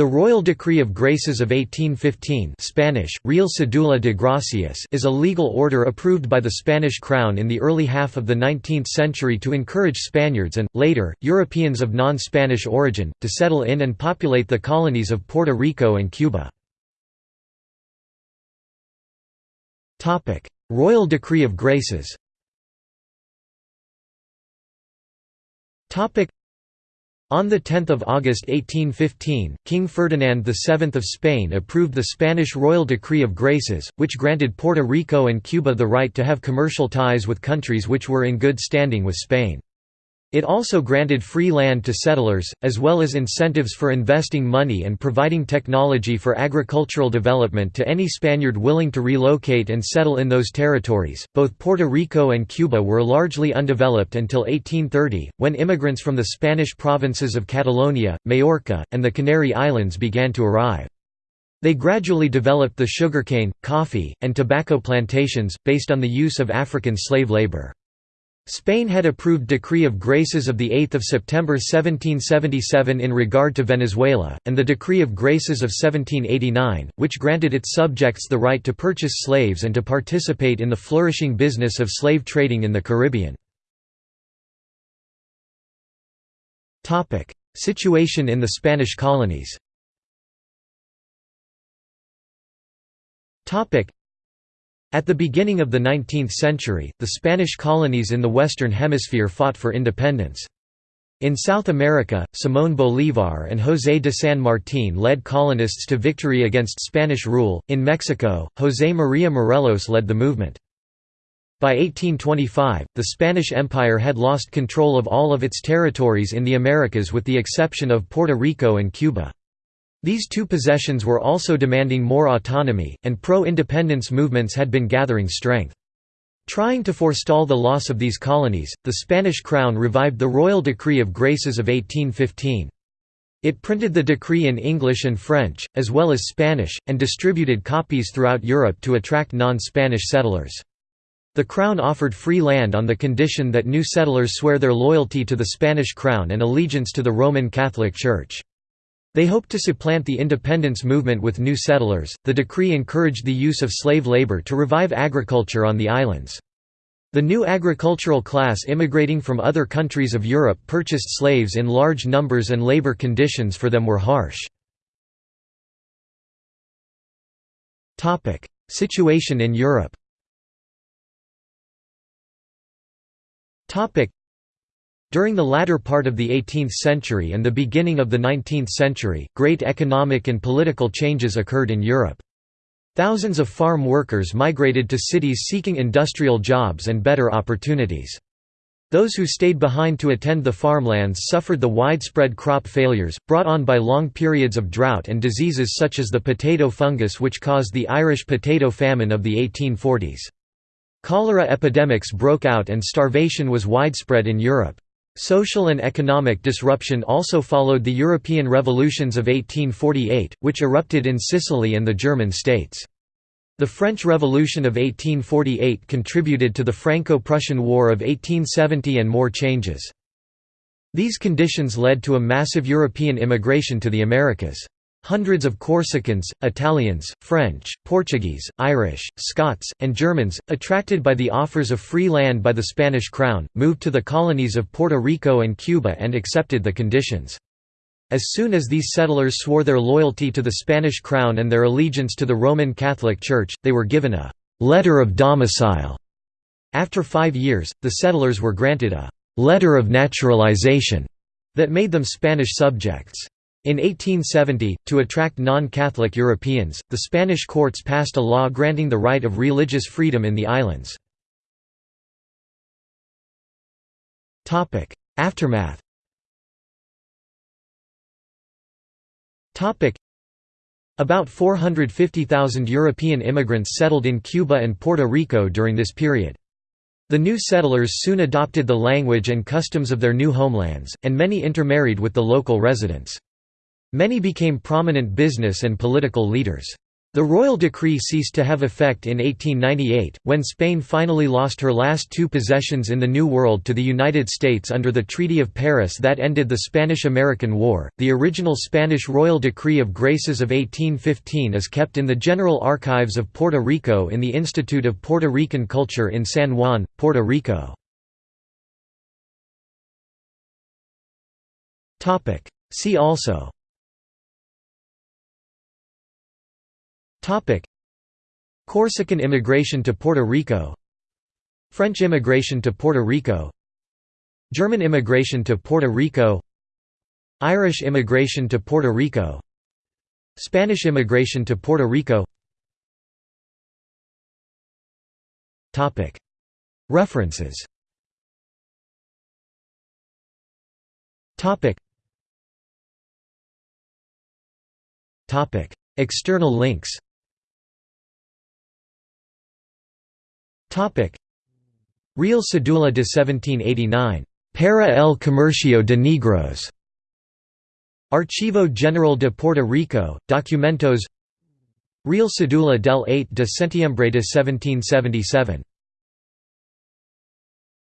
The Royal Decree of Graces of 1815 Spanish, Real Cedula de Gracias is a legal order approved by the Spanish crown in the early half of the 19th century to encourage Spaniards and, later, Europeans of non-Spanish origin, to settle in and populate the colonies of Puerto Rico and Cuba. Royal Decree of Graces on 10 August 1815, King Ferdinand VII of Spain approved the Spanish Royal Decree of Graces, which granted Puerto Rico and Cuba the right to have commercial ties with countries which were in good standing with Spain. It also granted free land to settlers, as well as incentives for investing money and providing technology for agricultural development to any Spaniard willing to relocate and settle in those territories. Both Puerto Rico and Cuba were largely undeveloped until 1830, when immigrants from the Spanish provinces of Catalonia, Majorca, and the Canary Islands began to arrive. They gradually developed the sugarcane, coffee, and tobacco plantations, based on the use of African slave labor. Spain had approved Decree of Graces of 8 September 1777 in regard to Venezuela, and the Decree of Graces of 1789, which granted its subjects the right to purchase slaves and to participate in the flourishing business of slave trading in the Caribbean. Situation in the Spanish colonies at the beginning of the 19th century, the Spanish colonies in the Western Hemisphere fought for independence. In South America, Simón Bolívar and José de San Martín led colonists to victory against Spanish rule. In Mexico, José María Morelos led the movement. By 1825, the Spanish Empire had lost control of all of its territories in the Americas with the exception of Puerto Rico and Cuba. These two possessions were also demanding more autonomy, and pro-independence movements had been gathering strength. Trying to forestall the loss of these colonies, the Spanish crown revived the Royal Decree of Graces of 1815. It printed the decree in English and French, as well as Spanish, and distributed copies throughout Europe to attract non-Spanish settlers. The Crown offered free land on the condition that new settlers swear their loyalty to the Spanish Crown and allegiance to the Roman Catholic Church. They hoped to supplant the independence movement with new settlers. The decree encouraged the use of slave labor to revive agriculture on the islands. The new agricultural class immigrating from other countries of Europe purchased slaves in large numbers and labor conditions for them were harsh. Situation in Europe during the latter part of the 18th century and the beginning of the 19th century, great economic and political changes occurred in Europe. Thousands of farm workers migrated to cities seeking industrial jobs and better opportunities. Those who stayed behind to attend the farmlands suffered the widespread crop failures, brought on by long periods of drought and diseases such as the potato fungus which caused the Irish potato famine of the 1840s. Cholera epidemics broke out and starvation was widespread in Europe. Social and economic disruption also followed the European revolutions of 1848, which erupted in Sicily and the German states. The French Revolution of 1848 contributed to the Franco-Prussian War of 1870 and more changes. These conditions led to a massive European immigration to the Americas. Hundreds of Corsicans, Italians, French, Portuguese, Irish, Scots, and Germans, attracted by the offers of free land by the Spanish crown, moved to the colonies of Puerto Rico and Cuba and accepted the conditions. As soon as these settlers swore their loyalty to the Spanish crown and their allegiance to the Roman Catholic Church, they were given a «letter of domicile». After five years, the settlers were granted a «letter of naturalization» that made them Spanish subjects. In 1870, to attract non-Catholic Europeans, the Spanish courts passed a law granting the right of religious freedom in the islands. Aftermath About 450,000 European immigrants settled in Cuba and Puerto Rico during this period. The new settlers soon adopted the language and customs of their new homelands, and many intermarried with the local residents. Many became prominent business and political leaders. The royal decree ceased to have effect in 1898, when Spain finally lost her last two possessions in the New World to the United States under the Treaty of Paris that ended the Spanish American War. The original Spanish Royal Decree of Graces of 1815 is kept in the General Archives of Puerto Rico in the Institute of Puerto Rican Culture in San Juan, Puerto Rico. See also Corsican immigration to Puerto Rico. French immigration to Puerto Rico. German immigration to Puerto Rico. Irish immigration to Puerto Rico. Spanish immigration to Puerto Rico. References. External links Real Cedula de 1789. Para el Comercio de Negros. Archivo General de Puerto Rico, Documentos Real Cedula del 8 de Septiembre de 1777